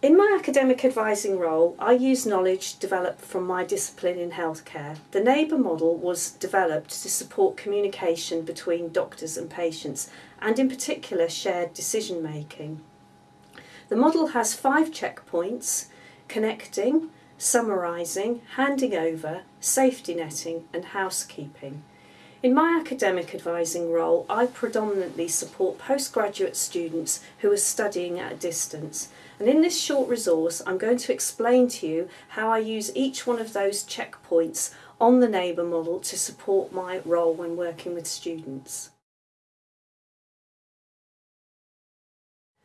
In my academic advising role, I use knowledge developed from my discipline in healthcare. The neighbour model was developed to support communication between doctors and patients, and in particular shared decision making. The model has five checkpoints, connecting, summarising, handing over, safety netting and housekeeping. In my academic advising role, I predominantly support postgraduate students who are studying at a distance. And in this short resource, I'm going to explain to you how I use each one of those checkpoints on the neighbour model to support my role when working with students.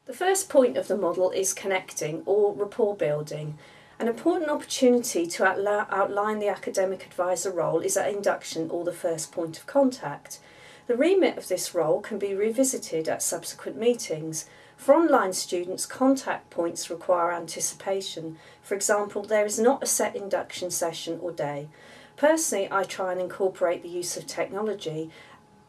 The first point of the model is connecting or rapport building. An important opportunity to outline the academic advisor role is at induction or the first point of contact. The remit of this role can be revisited at subsequent meetings. For online students, contact points require anticipation. For example, there is not a set induction session or day. Personally, I try and incorporate the use of technology,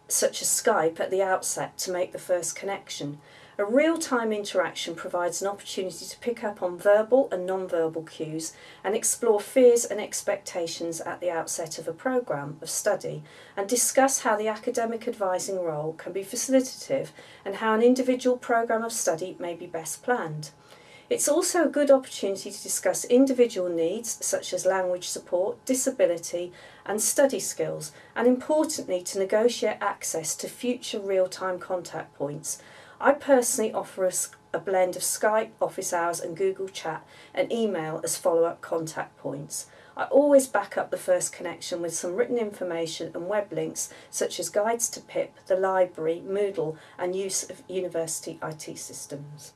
such as Skype, at the outset to make the first connection. A real-time interaction provides an opportunity to pick up on verbal and non-verbal cues and explore fears and expectations at the outset of a programme of study and discuss how the academic advising role can be facilitative and how an individual programme of study may be best planned. It's also a good opportunity to discuss individual needs such as language support, disability and study skills and importantly to negotiate access to future real-time contact points I personally offer a, blend of Skype, office hours and Google Chat and email as follow-up contact points. I always back up the first connection with some written information and web links such as guides to PIP, the library, Moodle and use of university IT systems.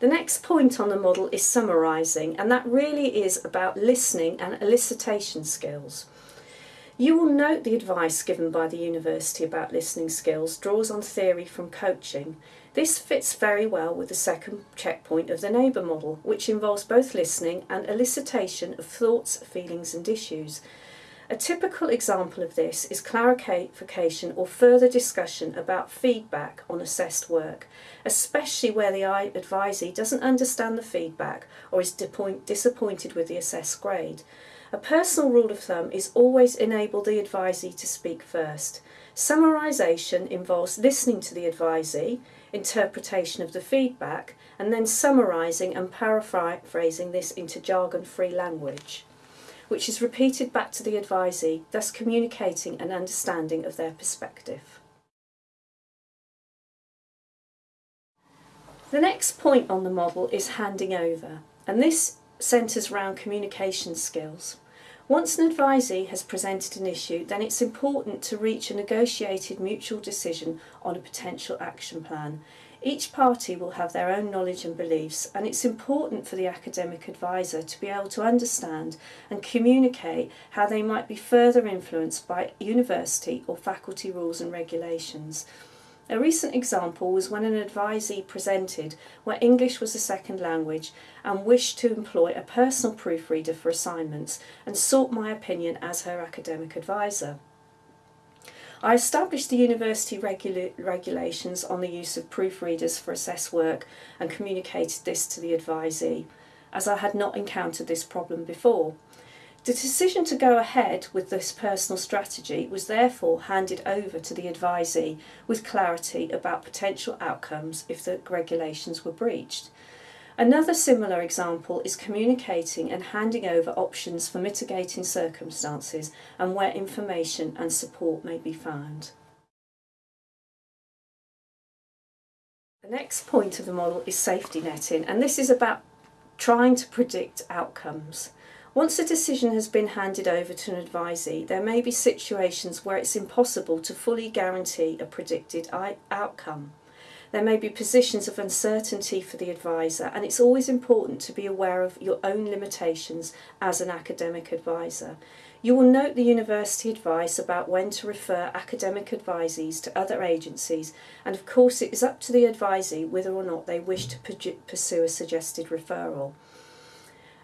The next point on the model is summarising and that really is about listening and elicitation skills. You will note the advice given by the university about listening skills draws on theory from coaching. This fits very well with the second checkpoint of the neighbour model, which involves both listening and elicitation of thoughts, feelings and issues. A typical example of this is clarification or further discussion about feedback on assessed work, especially where the advisee doesn't understand the feedback or is disappointed with the assessed grade. A personal rule of thumb is always enable the advisee to speak first. Summarisation involves listening to the advisee, interpretation of the feedback, and then summarising and paraphrasing this into jargon-free language, which is repeated back to the advisee, thus communicating an understanding of their perspective. The next point on the model is handing over, and this centres around communication skills. Once an advisee has presented an issue, then it's important to reach a negotiated mutual decision on a potential action plan. Each party will have their own knowledge and beliefs and it's important for the academic advisor to be able to understand and communicate how they might be further influenced by university or faculty rules and regulations. A recent example was when an advisee presented where English was a second language and wished to employ a personal proofreader for assignments and sought my opinion as her academic advisor. I established the university regula regulations on the use of proofreaders for assessed work and communicated this to the advisee, as I had not encountered this problem before. The decision to go ahead with this personal strategy was therefore handed over to the advisee with clarity about potential outcomes if the regulations were breached. Another similar example is communicating and handing over options for mitigating circumstances and where information and support may be found. The next point of the model is safety netting and this is about trying to predict outcomes. Once a decision has been handed over to an advisee, there may be situations where it's impossible to fully guarantee a predicted outcome. There may be positions of uncertainty for the advisor and it's always important to be aware of your own limitations as an academic advisor. You will note the university advice about when to refer academic advisees to other agencies and of course it is up to the advisee whether or not they wish to pursue a suggested referral.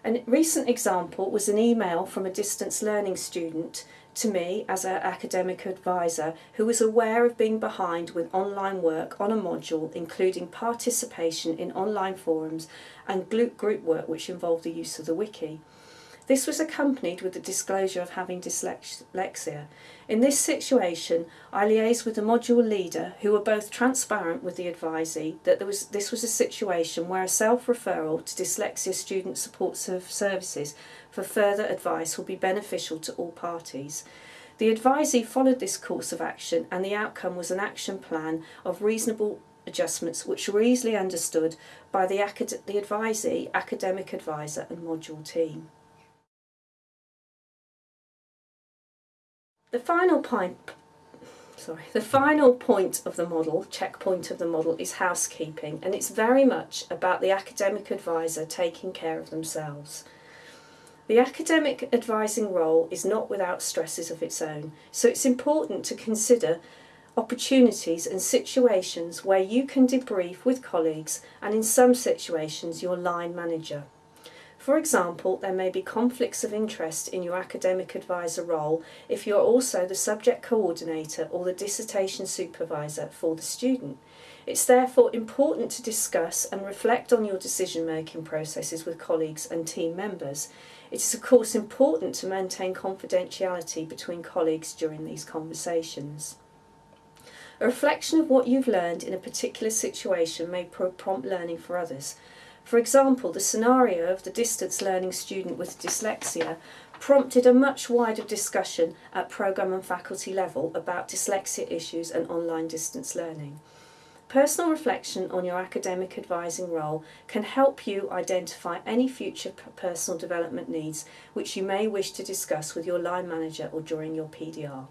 A recent example was an email from a distance learning student to me as an academic advisor who was aware of being behind with online work on a module including participation in online forums and group work which involved the use of the wiki. This was accompanied with the disclosure of having dyslexia. In this situation, I liaised with the module leader who were both transparent with the advisee that there was, this was a situation where a self-referral to dyslexia student support services for further advice will be beneficial to all parties. The advisee followed this course of action and the outcome was an action plan of reasonable adjustments which were easily understood by the, the advisee, academic advisor and module team. The final point, sorry, the final point of the model, checkpoint of the model, is housekeeping, and it's very much about the academic advisor taking care of themselves. The academic advising role is not without stresses of its own, so it's important to consider opportunities and situations where you can debrief with colleagues and in some situations your line manager. For example, there may be conflicts of interest in your academic advisor role if you are also the subject coordinator or the dissertation supervisor for the student. It's therefore important to discuss and reflect on your decision-making processes with colleagues and team members. It is of course important to maintain confidentiality between colleagues during these conversations. A reflection of what you've learned in a particular situation may prompt learning for others. For example, the scenario of the distance learning student with dyslexia prompted a much wider discussion at programme and faculty level about dyslexia issues and online distance learning. Personal reflection on your academic advising role can help you identify any future personal development needs which you may wish to discuss with your line manager or during your PDR.